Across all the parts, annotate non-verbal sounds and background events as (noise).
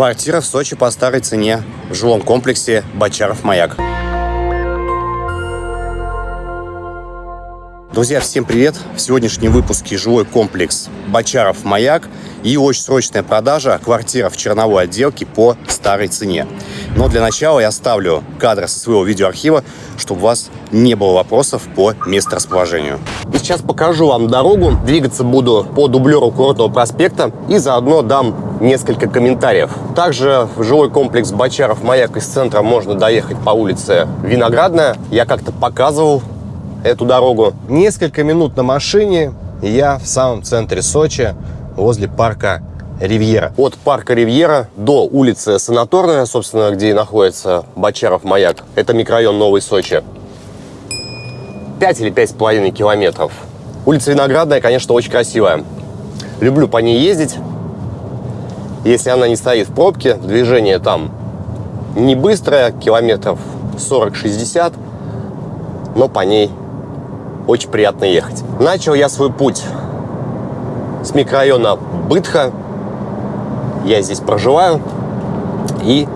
Квартира в Сочи по старой цене в жилом комплексе Бочаров-Маяк. Друзья, всем привет! В сегодняшнем выпуске жилой комплекс Бочаров Маяк и очень срочная продажа квартира в черновой отделке по старой цене. Но для начала я оставлю кадры со своего видеоархива, чтобы у вас не было вопросов по месторасположению. И сейчас покажу вам дорогу. Двигаться буду по дублеру Курортного проспекта и заодно дам несколько комментариев. Также в жилой комплекс Бочаров Маяк из центра можно доехать по улице Виноградная. Я как-то показывал эту дорогу. Несколько минут на машине, и я в самом центре Сочи, возле парка Ривьера. От парка Ривьера до улицы Санаторная, собственно, где и находится Бочаров маяк. Это микрорайон Новый Сочи. 5 или 5,5 километров. Улица Виноградная, конечно, очень красивая. Люблю по ней ездить. Если она не стоит в пробке, движение там не быстрое, километров 40-60, но по ней очень приятно ехать. Начал я свой путь с микрорайона Бытха. Я здесь проживаю. И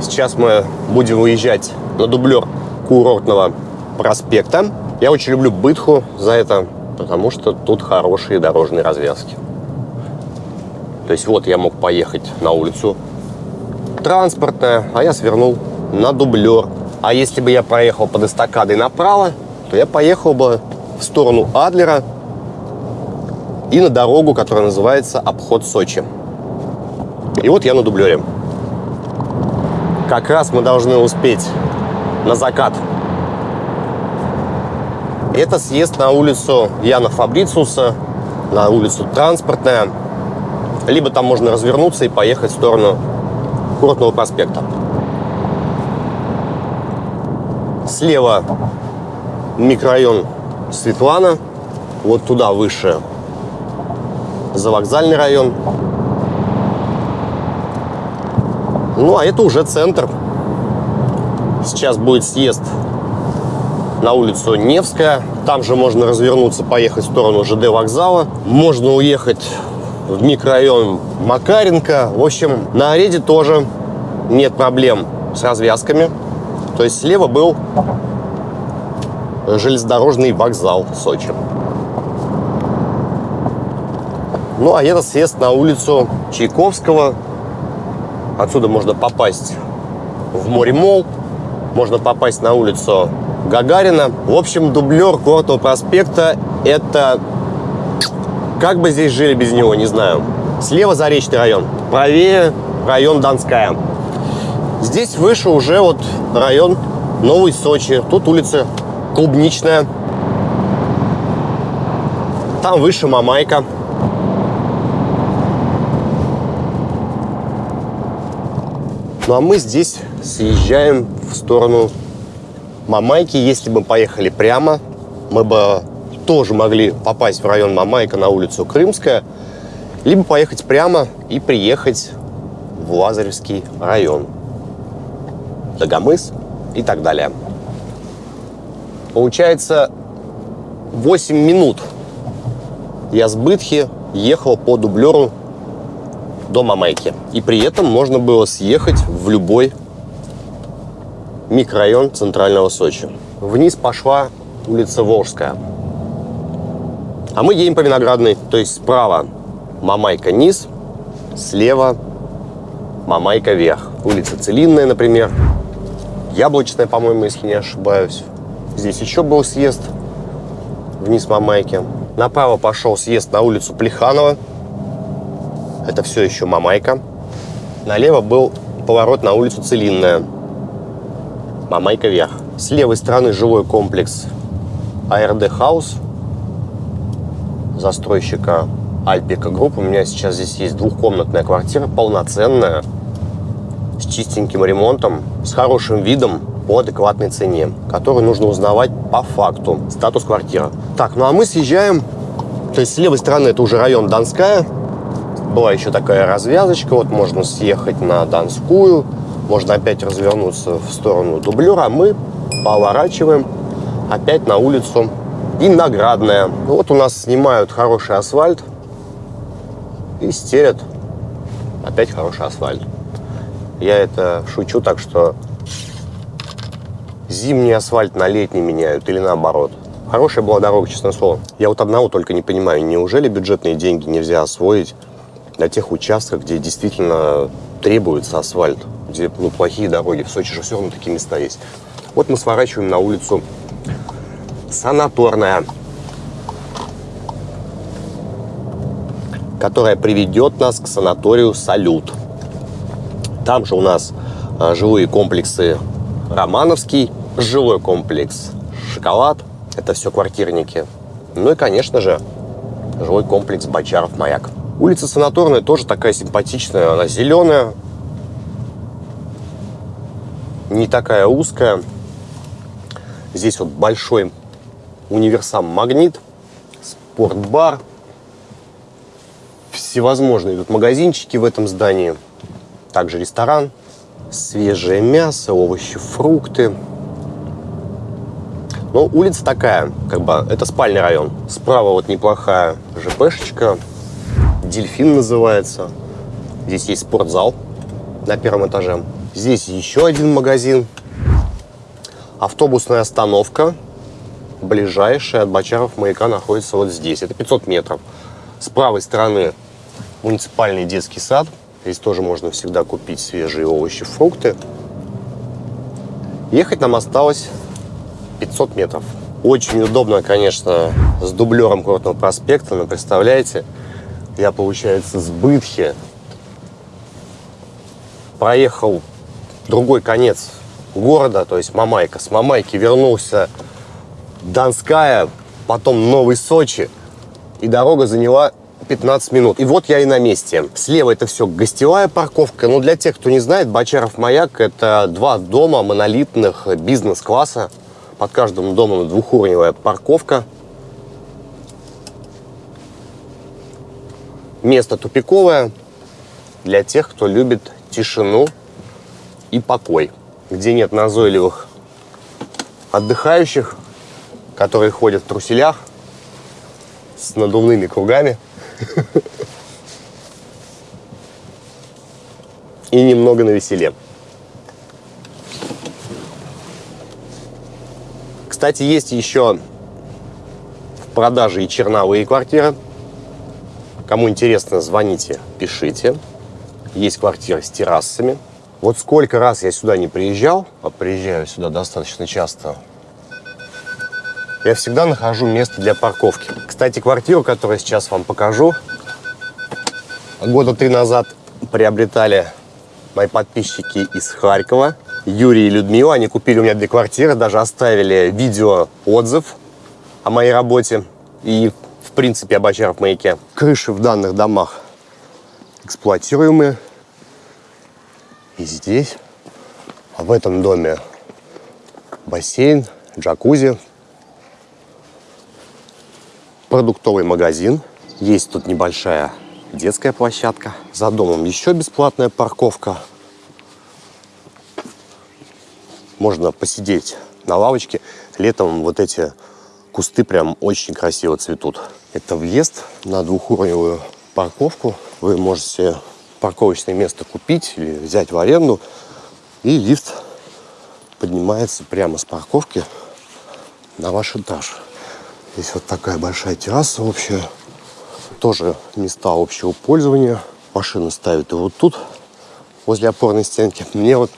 сейчас мы будем уезжать на дублер курортного проспекта. Я очень люблю Бытху за это, потому что тут хорошие дорожные развязки. То есть вот я мог поехать на улицу транспортная, а я свернул на дублер. А если бы я проехал под эстакадой направо, то я поехал бы в сторону Адлера и на дорогу, которая называется Обход Сочи. И вот я на дублере. Как раз мы должны успеть на закат. Это съезд на улицу Яна Фабрициуса, на улицу Транспортная. Либо там можно развернуться и поехать в сторону Курортного проспекта. Слева микрорайон Светлана, вот туда выше за вокзальный район. Ну, а это уже центр. Сейчас будет съезд на улицу Невская. Там же можно развернуться, поехать в сторону ЖД вокзала. Можно уехать в микрорайон Макаренко. В общем, на Ареде тоже нет проблем с развязками. То есть слева был железнодорожный вокзал Сочи. Ну, а это съезд на улицу Чайковского. Отсюда можно попасть в море Мол, можно попасть на улицу Гагарина. В общем, дублер Курортного проспекта – это... Как бы здесь жили без него, не знаю. Слева Заречный район, правее район Донская. Здесь выше уже вот район Новый Сочи. Тут улица клубничная. Там выше Мамайка. Ну а мы здесь съезжаем в сторону Мамайки. Если бы поехали прямо, мы бы тоже могли попасть в район Мамайка на улицу Крымская, либо поехать прямо и приехать в Лазаревский район. Дагомыс и так далее. Получается, 8 минут я с Бытхи ехал по дублеру до Мамайки. И при этом можно было съехать в любой микрорайон центрального Сочи. Вниз пошла улица Волжская. А мы едем по Виноградной, то есть справа Мамайка низ, слева Мамайка вверх. Улица Целинная, например. Яблочная, по-моему, если не ошибаюсь. Здесь еще был съезд вниз Мамайки. Направо пошел съезд на улицу Плеханова. Это все еще Мамайка. Налево был поворот на улицу Целинная. Мамайка вверх. С левой стороны жилой комплекс Art House застройщика Альпика Групп. У меня сейчас здесь есть двухкомнатная квартира, полноценная, с чистеньким ремонтом, с хорошим видом, по адекватной цене, которую нужно узнавать по факту. Статус квартиры. Так, ну а мы съезжаем, то есть с левой стороны это уже район Донская. Была еще такая развязочка, вот можно съехать на Донскую, можно опять развернуться в сторону дублера, мы поворачиваем опять на улицу Виноградная. Вот у нас снимают хороший асфальт и стелят опять хороший асфальт. Я это шучу, так что зимний асфальт на летний меняют или наоборот. Хорошая была дорога, честное слово. Я вот одного только не понимаю, неужели бюджетные деньги нельзя освоить на тех участках, где действительно требуется асфальт, где ну, плохие дороги. В Сочи же все равно такие места есть. Вот мы сворачиваем на улицу Санаторная, которая приведет нас к санаторию «Салют». Там же у нас а, жилые комплексы Романовский, жилой комплекс «Шоколад». Это все квартирники. Ну и, конечно же, жилой комплекс «Бочаров-Маяк». Улица Санаторная тоже такая симпатичная. Она зеленая, не такая узкая. Здесь вот большой универсам «Магнит», спортбар. Всевозможные тут магазинчики в этом здании. Также ресторан. Свежее мясо, овощи, фрукты. Но улица такая, как бы, это спальный район. Справа вот неплохая ЖПшечка. Дельфин называется. Здесь есть спортзал на первом этаже. Здесь еще один магазин. Автобусная остановка. Ближайшая от Бочаров маяка находится вот здесь. Это 500 метров. С правой стороны муниципальный детский сад. Здесь тоже можно всегда купить свежие овощи, фрукты. Ехать нам осталось 500 метров. Очень удобно, конечно, с дублером Курортного проспекта, но представляете, я, получается, с Бытхи проехал другой конец города, то есть Мамайка. С Мамайки вернулся Донская, потом Новый Сочи. И дорога заняла 15 минут. И вот я и на месте. Слева это все гостевая парковка. Но для тех, кто не знает, Бочаров маяк – это два дома монолитных бизнес-класса. Под каждым домом двухуровневая парковка. Место тупиковое для тех, кто любит тишину и покой, где нет назойливых отдыхающих, которые ходят в труселях с надувными кругами (laughs) и немного на Кстати, есть еще в продаже и черновые квартиры. Кому интересно, звоните, пишите. Есть квартиры с террасами. Вот сколько раз я сюда не приезжал, а приезжаю сюда достаточно часто, я всегда нахожу место для парковки. Кстати, квартиру, которую сейчас вам покажу, года три назад приобретали мои подписчики из Харькова. Юрий и Людмила, они купили у меня две квартиры, даже оставили видео отзыв о моей работе и, в принципе, об Бочаров маяке. Крыши в данных домах эксплуатируемые. И здесь, в этом доме бассейн, джакузи, продуктовый магазин. Есть тут небольшая детская площадка. За домом еще бесплатная парковка. Можно посидеть на лавочке. Летом вот эти кусты прям очень красиво цветут. Это въезд на двухуровневую парковку. Вы можете парковочное место купить или взять в аренду. И лифт поднимается прямо с парковки на ваш этаж. Здесь вот такая большая терраса общая. Тоже места общего пользования. Машины ставят и вот тут, возле опорной стенки. Мне вот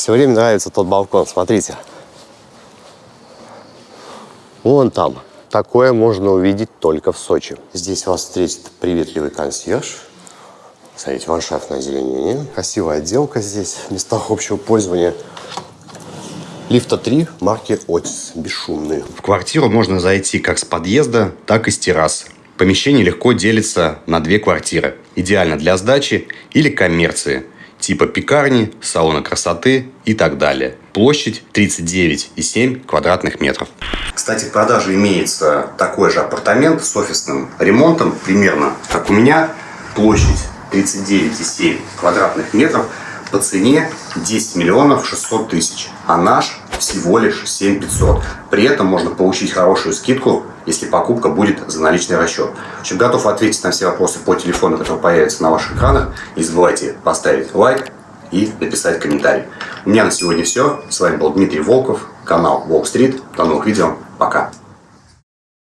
все время нравится тот балкон. Смотрите. Вон там. Такое можно увидеть только в Сочи. Здесь вас встретит приветливый консьерж Смотрите, ландшафтное озеленение. Красивая отделка здесь, в местах общего пользования. Лифта 3 марки Отис, бесшумные. В квартиру можно зайти как с подъезда, так и с террасы. Помещение легко делится на две квартиры. Идеально для сдачи или коммерции. Типа пекарни, салона красоты и так далее. Площадь 39,7 квадратных метров. Кстати, в продаже имеется такой же апартамент с офисным ремонтом, примерно как у меня. Площадь 39,7 квадратных метров по цене 10 миллионов 600 тысяч, а наш всего лишь 7 500. При этом можно получить хорошую скидку, если покупка будет за наличный расчет. В общем, готов ответить на все вопросы по телефону, который появится на ваших экранах. Не забывайте поставить лайк и написать комментарий. У меня на сегодня все. С вами был Дмитрий Волков, канал Волк Стрит. До новых видео. Пока.